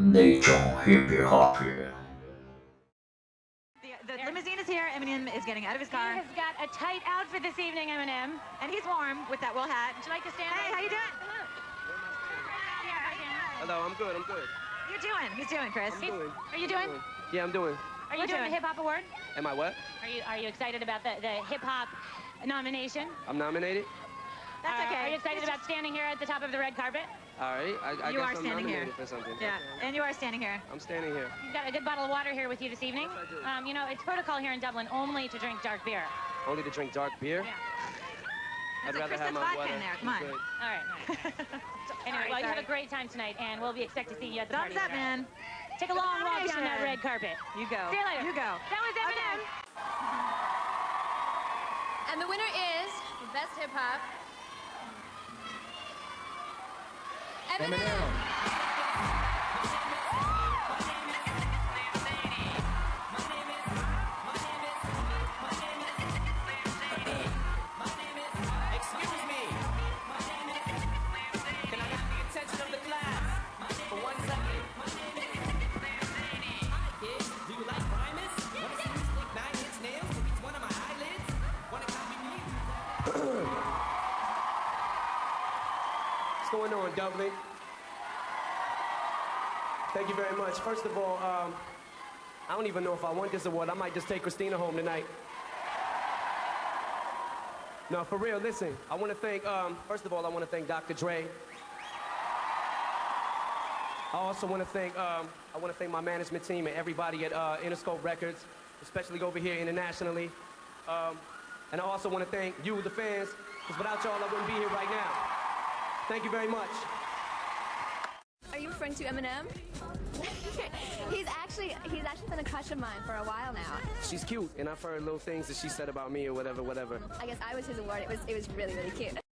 那种 hippie hoppy。The, the limousine is here. Eminem is getting out of his car. He has got a tight outfit this evening, Eminem. and he's warm with that wool hat. Would you like to stand? Hey, up? how you doing? Hello, I'm good. I'm good. You're doing? He's doing, Chris. I'm doing. Are you doing? Yeah, I'm doing. Are you We're doing the hip hop award? Am I what? Are you are you excited about the, the hip hop nomination? I'm nominated. That's Uh, okay. Are you excited about standing here at the top of the red carpet? All right. I, I You guess are I'm standing here. for something. Yeah, and you are standing here. I'm standing here. You've got a good bottle of water here with you this evening. Yes, I do. Um, you know, it's protocol here in Dublin only to drink dark beer. Only to drink dark beer. Yeah. I'd like rather Chris, have that's my water. in there. Come on. All right. All right. anyway, Sorry, well, you have a great time tonight, and we'll be expect to see you at the Thumbs party up, later. man. Take a long walk down that red carpet. You go. See you later. You go. That was Eminem. And the winner is for Best Hip Hop. Eminem. Going on, Dublin? Thank you very much. First of all, um, I don't even know if I want this award. I might just take Christina home tonight. No, for real, listen. I want to thank, um, first of all, I want to thank Dr. Dre. I also want to thank, um, I want to thank my management team and everybody at uh, Interscope Records, especially over here internationally. Um, and I also want to thank you, the fans, because without y'all, I wouldn't be here right now. Thank you very much. Referring to Eminem? he's actually he's actually been a crush of mine for a while now. She's cute, and I've heard little things that she said about me or whatever, whatever. I guess I was his award. It was it was really really cute.